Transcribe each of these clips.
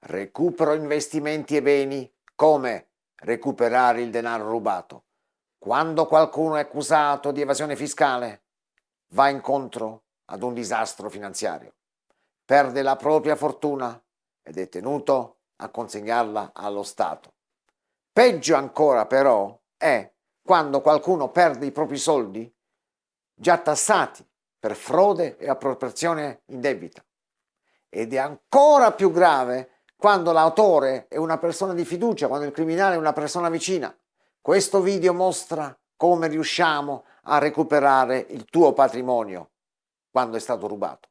recupero investimenti e beni, come recuperare il denaro rubato. Quando qualcuno è accusato di evasione fiscale, va incontro ad un disastro finanziario, perde la propria fortuna ed è tenuto a consegnarla allo Stato. Peggio ancora però è quando qualcuno perde i propri soldi già tassati per frode e appropriazione indebita. Ed è ancora più grave quando l'autore è una persona di fiducia, quando il criminale è una persona vicina. Questo video mostra come riusciamo a recuperare il tuo patrimonio quando è stato rubato.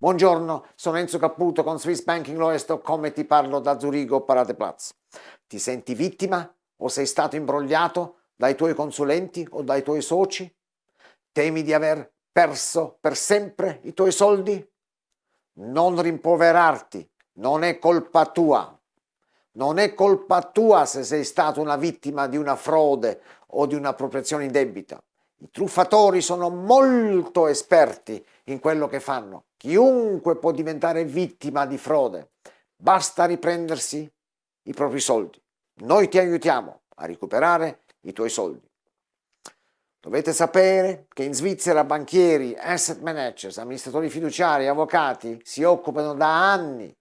Buongiorno, sono Enzo Caputo con Swiss Banking Lawyers.com e ti parlo da Zurigo Paradeplatz. Ti senti vittima o sei stato imbrogliato dai tuoi consulenti o dai tuoi soci? Temi di aver perso per sempre i tuoi soldi? Non rimproverarti, non è colpa tua. Non è colpa tua se sei stato una vittima di una frode o di un'appropriazione indebita. I truffatori sono molto esperti in quello che fanno. Chiunque può diventare vittima di frode. Basta riprendersi i propri soldi. Noi ti aiutiamo a recuperare i tuoi soldi. Dovete sapere che in Svizzera banchieri, asset managers, amministratori fiduciari, avvocati si occupano da anni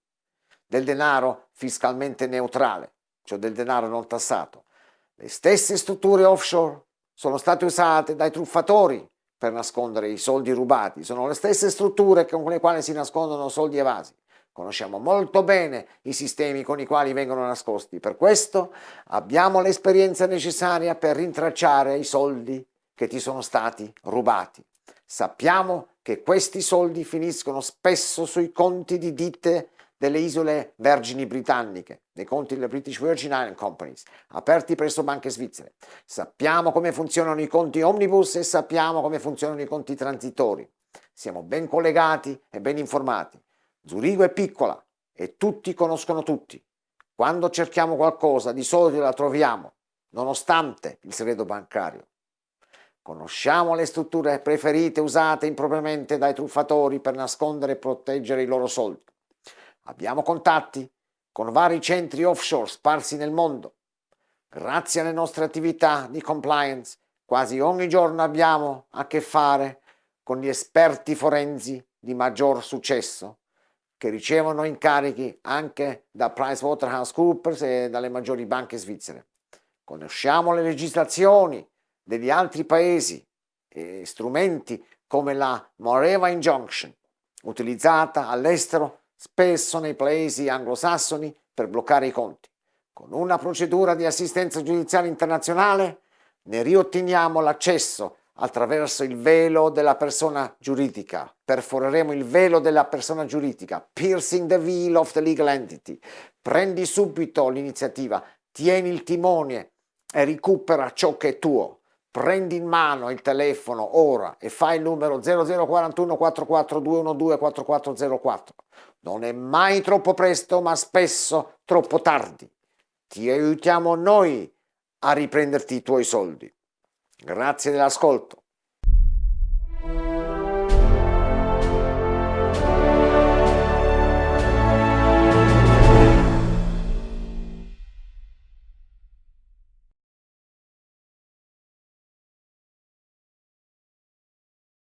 del denaro fiscalmente neutrale, cioè del denaro non tassato. Le stesse strutture offshore sono state usate dai truffatori per nascondere i soldi rubati, sono le stesse strutture con le quali si nascondono soldi evasi. Conosciamo molto bene i sistemi con i quali vengono nascosti, per questo abbiamo l'esperienza necessaria per rintracciare i soldi che ti sono stati rubati. Sappiamo che questi soldi finiscono spesso sui conti di ditte delle isole Vergini britanniche, nei conti delle British Virgin Island Companies, aperti presso banche svizzere. Sappiamo come funzionano i conti omnibus e sappiamo come funzionano i conti transitori. Siamo ben collegati e ben informati. Zurigo è piccola e tutti conoscono tutti. Quando cerchiamo qualcosa di solito la troviamo, nonostante il segreto bancario. Conosciamo le strutture preferite usate impropriamente dai truffatori per nascondere e proteggere i loro soldi. Abbiamo contatti con vari centri offshore sparsi nel mondo. Grazie alle nostre attività di compliance, quasi ogni giorno abbiamo a che fare con gli esperti forensi di maggior successo che ricevono incarichi anche da PricewaterhouseCoopers e dalle maggiori banche svizzere. Conosciamo le legislazioni degli altri paesi e strumenti come la Moreva Injunction, utilizzata all'estero spesso nei paesi anglosassoni per bloccare i conti. Con una procedura di assistenza giudiziaria internazionale ne riotteniamo l'accesso attraverso il velo della persona giuridica. Perforeremo il velo della persona giuridica, piercing the veil of the legal entity. Prendi subito l'iniziativa, tieni il timone e recupera ciò che è tuo. Prendi in mano il telefono ora e fai il numero 0041 44212 4404. Non è mai troppo presto, ma spesso troppo tardi. Ti aiutiamo noi a riprenderti i tuoi soldi. Grazie dell'ascolto.